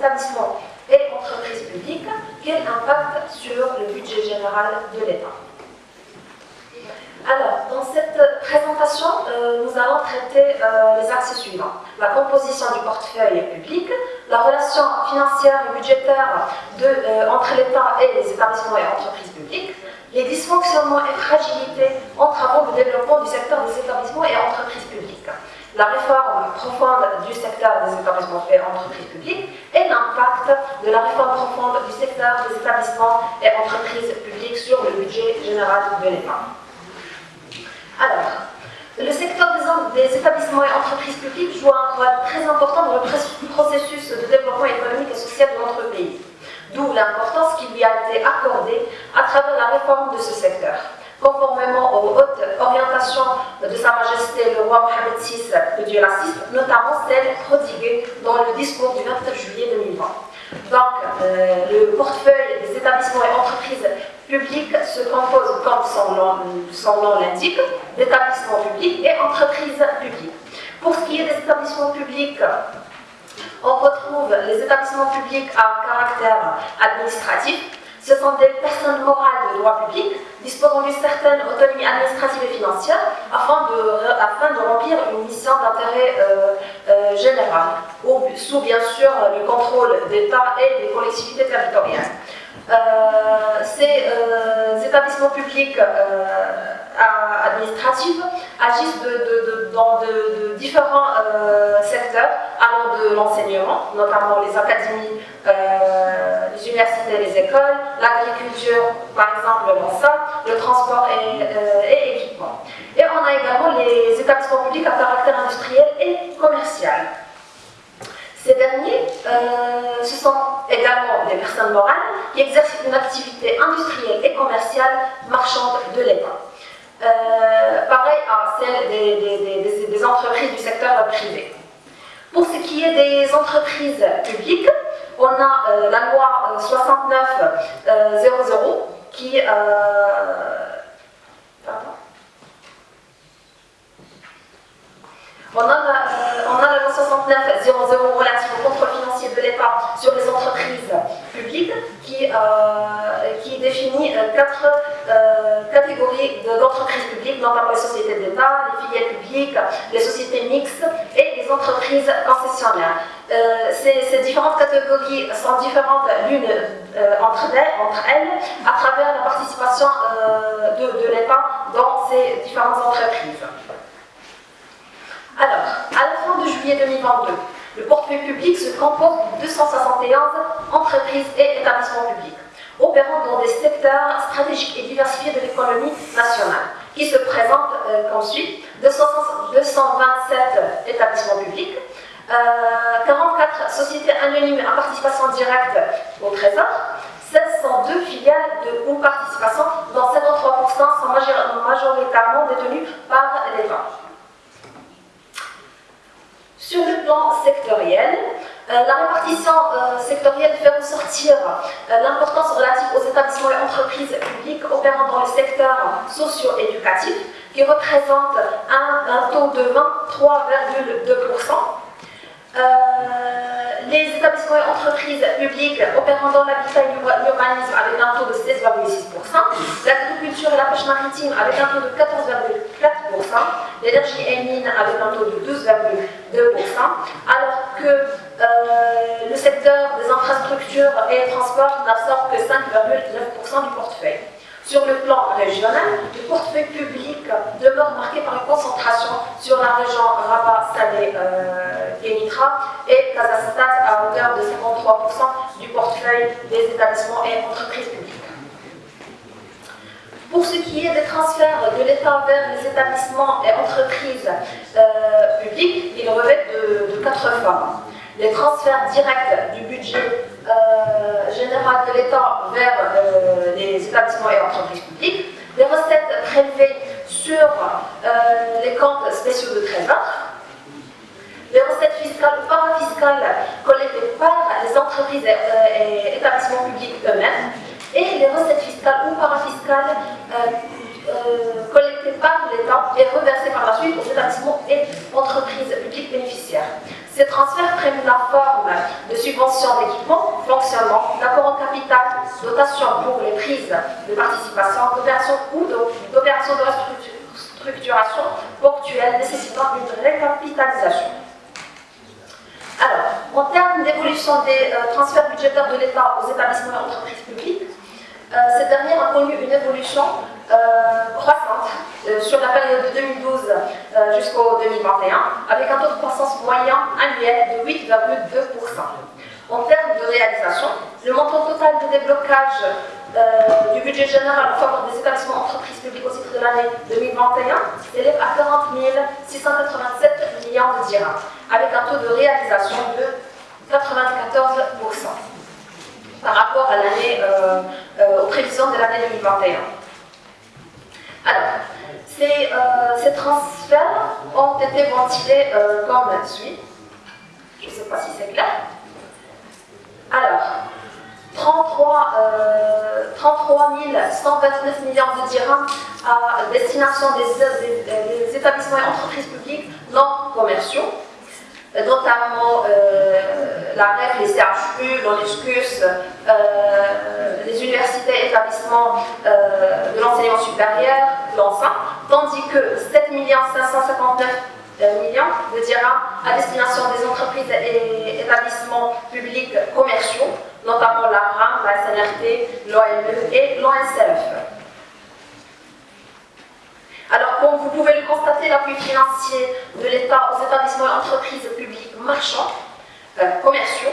établissements et entreprises publiques, quel impact sur le budget général de l'État? Alors, dans cette présentation, euh, nous allons traiter euh, les axes suivants. La composition du portefeuille public, la relation financière et budgétaire euh, entre l'État et les établissements et entreprises publiques, les dysfonctionnements et fragilités en travaux de développement du secteur des établissements et entreprises publiques, la réforme profonde du secteur des établissements et entreprises publiques l'impact de la réforme profonde du secteur des établissements et entreprises publiques sur le budget général de l'État. Alors, le secteur des, établissements et entreprises publiques joue un rôle très important dans le processus de développement économique et social de notre pays, d'où l'importance qui lui a été accordée à travers la réforme de ce secteur. Conformément aux hautes orientations de Sa Majesté le roi Mohamed Le Dieu notamment celles prodiguées dans le discours du 29 juillet 2020. Donc, euh, le portefeuille des établissements et entreprises publiques se compose, comme son nom, l'indique, d'établissements publics et entreprises publiques. Pour ce qui est des établissements publics, on retrouve les établissements publics à caractère administratif. Ce sont des personnes morales de droit public disposant d'une certaine autonomie administrative et financière afin de, remplir une mission d'intérêt euh, euh, général, sous bien sûr le contrôle d'État et des collectivités territoriales. Euh, ces euh, établissements publics euh, agissent dans différents secteurs, allant de l'enseignement, notamment les académies, les universités, les écoles, l'agriculture, par exemple le le transport et, et équipement. Et on a également les établissements publics à caractère industriel et commercial. Ces derniers, euh, ce sont également des personnes morales qui exercent une activité industrielle et commerciale marchande de l'État. Euh, pareil à celle des, entreprises du secteur privé. Pour ce qui est des entreprises publiques, on a euh, la loi 6900 qui... Pardon On a, euh, la loi 69 relative au contrôle financier de l'État sur les entreprises publiques qui, euh, qui définit euh, quatre catégories d'entreprises publiques, notamment les sociétés d'État, les filiales publiques, les sociétés mixtes et les entreprises concessionnaires. Ces, différentes catégories sont différentes l'une entre, entre, elles à travers la participation de l'État dans ces différentes entreprises. Alors, à la fin de juillet 2022, le portefeuille public se compose de 271 entreprises et établissements publics, opérant dans des secteurs stratégiques et diversifiés de l'économie nationale, qui se présentent euh, comme suit 227 établissements publics, 44 euh, sociétés anonymes à participation directe au Trésor, 702 filiales de ou participation, dont 73% sont majoritairement détenues par l'État. Sur le plan sectoriel, la répartition euh, sectorielle fait ressortir euh, l'importance relative aux établissements et entreprises publiques opérant dans le secteur socio-éducatif, qui représente un, taux de 23,2%. les établissements et entreprises publiques opérant dans l'habitat et l'urbanisme avec un taux de 16,6%, l'agriculture et la pêche maritime avec un taux de 14,4%, l'énergie et mine avec un taux de 12,2%, alors que euh, le secteur des infrastructures et des transports n'absorbe que 5,9% du portefeuille. Sur le plan régional, le portefeuille public demeure marqué par une concentration sur la région Rabat-Salé-Kenitra euh, et Kazakhstan à hauteur de 53% du portefeuille des établissements et entreprises publiques. Pour ce qui est des transferts de l'État vers les établissements et entreprises euh, publiques, ils revêtent de, quatre formes. Les transferts directs du budget euh, général de l'État vers euh, les établissements et entreprises publiques, les recettes prélevées sur les comptes spéciaux de trésor, les recettes fiscales ou parafiscales collectées par les entreprises et établissements publics eux-mêmes, et les recettes fiscales ou parafiscales euh, euh, collectées par l'État et reversées par la suite aux établissements et entreprises publiques bénéficiaires. Ces transferts prennent la forme de subventions d'équipement, fonctionnement, d'apport en capital, dotation pour les prises de participation, d'opérations ou d'opérations de restructuration ponctuelle nécessitant une récapitalisation. Alors, en termes d'évolution des euh, transferts budgétaires de l'État aux établissements et entreprises publiques, euh, cette dernière a connu une évolution croissante sur la période de 2012 jusqu'au 2021, avec un taux de croissance moyen annuel de 8,2%. En termes de réalisation, le montant total de déblocage du budget général en faveur des établissements entreprises publiques au titre de l'année 2021 s'élève à 40 687 millions de dirhams, avec un taux de réalisation de 94% par rapport à l'année, euh, euh, aux prévisions de l'année 2021. Alors, ces, euh, ces, transferts ont été ventilés comme suit. Je ne sais pas si c'est clair. Alors, 33, 33 129 millions de dirhams à destination des, établissements et entreprises publiques non commerciaux, notamment euh, la REF, les CHU, l'ONESCUS, euh, les universités établissements euh, de l'enseignement supérieur, l'ENSA, tandis que 7 559 millions de dirhams à destination des entreprises et établissements publics commerciaux, notamment la RAM, la SNRT, l'OME et l'ONCF. Alors, comme vous pouvez le constater, l'appui financier de l'État aux établissements et entreprises publiques marchands, euh, commerciaux,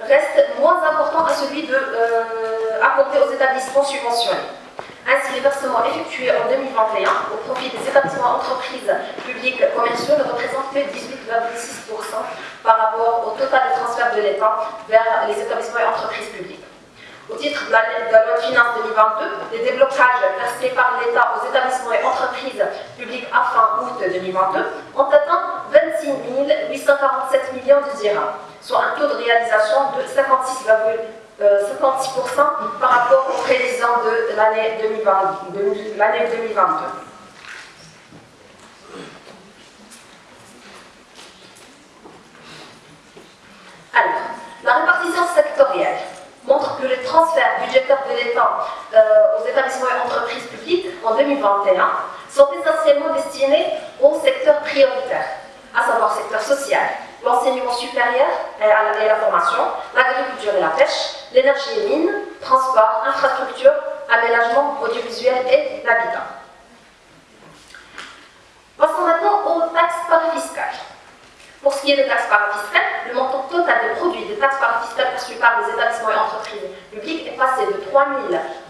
reste moins important à celui de, euh, accordé aux établissements subventionnés. Ainsi, les versements effectués en 2021 au profit des établissements entreprises publiques commerciaux ne représentent que 18,6% par rapport au total des transferts de l'État vers les établissements et entreprises publiques. Au titre de la, loi de finances 2022, les déblocages versés par l'État aux établissements et entreprises publiques à fin août 2022 ont atteint 26 847 millions de dirhams, soit un taux de réalisation de 56, 56% euh, par rapport aux prévisions de l'année 2022. Alors, la répartition sectorielle montre que les transferts budgétaires de l'État euh, aux établissements et entreprises publiques en 2021 sont essentiellement destinés au secteur prioritaire, à savoir secteur social, l'enseignement supérieur et la formation, l'agriculture et la pêche, l'énergie et mines, transport, infrastructure, aménagement audiovisuel et l'habitat. Passons maintenant aux taxes parafiscales. Pour ce qui est des taxes parafiscales, le montant total des produits des taxes parafiscales perçues par les établissements et entreprises publiques est passé de 3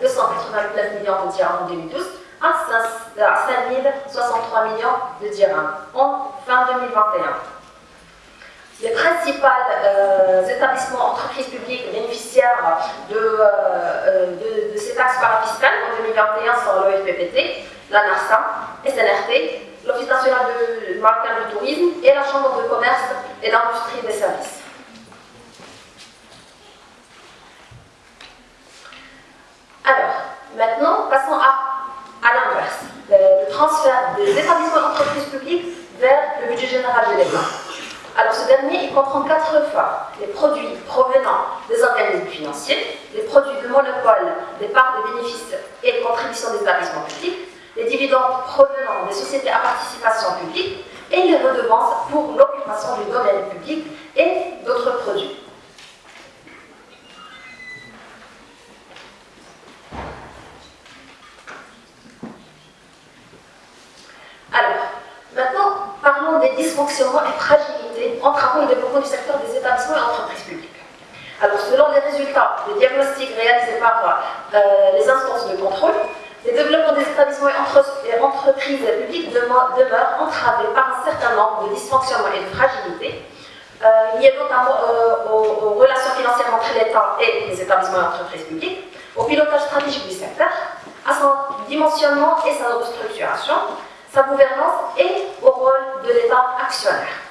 289 millions de dirhams en 2012 à 5 063 millions de dirhams en fin 2021. Les principaux euh, établissements, entreprises publiques bénéficiaires de, euh, euh, de, ces taxes parafiscales en 2021 sont l'OFPPT, la NARSA, SNRT, l'Office national de marocain de tourisme et la Chambre de commerce et d'industrie des services. Alors, maintenant, passons à, à l'inverse, le, transfert des établissements d'entreprise publiques vers le budget général de l'État. Alors ce dernier, il comprend quatre phares. Les produits provenant des organismes financiers, les produits de monopole, des parts de bénéfices et contributions des établissements publics, les dividendes provenant des sociétés à participation publique et les redevances pour l'occupation du domaine public et d'autres produits. Alors, maintenant, parlons des dysfonctionnements et fragilités entravant le développement du secteur des établissements et entreprises publiques. Alors, selon les résultats des diagnostics réalisés par euh, les instances de contrôle, les développements des établissements et entreprises publiques demeurent entravés par un certain nombre de dysfonctionnements et de fragilités, euh, liés notamment euh, aux, relations financières entre l'État et les établissements et entreprises publiques, au pilotage stratégique du secteur, à son dimensionnement et sa restructuration, sa gouvernance et au rôle de l'État actionnaire.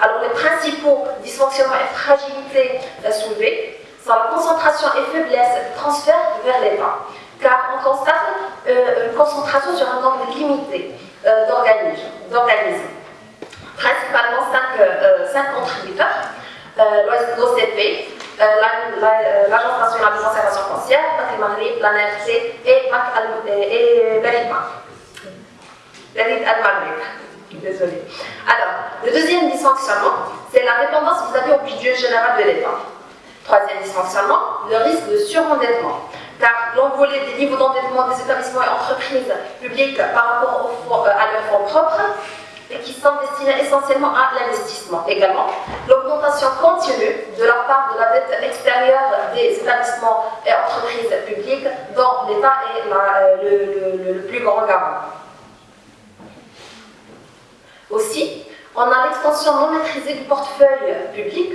Alors les principaux dysfonctionnements et fragilités soulevés sont la concentration et faiblesse de transfert vers l'État, car on constate euh, une concentration sur un nombre limité euh, d'organismes. principalement cinq, contributeurs, l'OCP, l'Agence nationale de conservation foncière, Banque Maghrib, la NRC et Banque Al-Maghrib. Désolée. Alors, le deuxième dysfonctionnement, c'est la dépendance vis-à-vis au budget général de l'État. Troisième dysfonctionnement, le risque de surendettement. Car l'envolée des niveaux d'endettement des établissements et entreprises publiques par rapport euh, à leurs fonds propres et qui sont destinés essentiellement à l'investissement. Également, l'augmentation continue de la part de la dette extérieure des établissements et entreprises publiques dont l'État est euh, le, plus grand garant. Aussi, on a l'extension non maîtrisée du portefeuille public,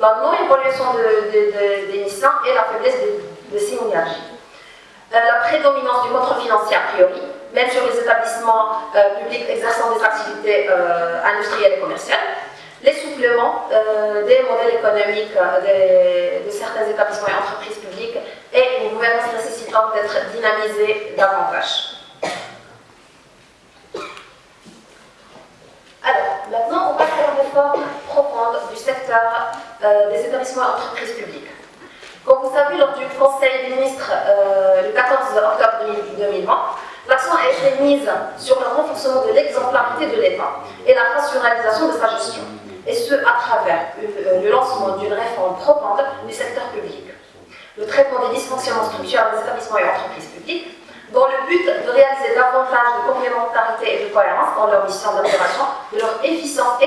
la non-évolution des missions et la faiblesse de, de synergie. Euh, la prédominance du contrôle financier a priori, même sur les établissements euh, publics exerçant des activités euh, industrielles et commerciales, l'essoufflement des modèles économiques de certains établissements et entreprises publiques et une gouvernance nécessitant d'être dynamisée davantage. Alors, maintenant, on passe à la réforme du secteur des établissements et entreprises publiques. Comme vous savez, lors du Conseil des ministres le 14 octobre 2020, l'accent a été mise sur le renforcement de l'exemplarité de l'État et la rationalisation de sa gestion, et ce à travers euh, le lancement d'une réforme profonde du secteur public. Le traitement des dysfonctionnements structurels des établissements et entreprises publiques, dans le but de réaliser davantage de complémentarité et de cohérence dans leur mission d'opération, de leur efficience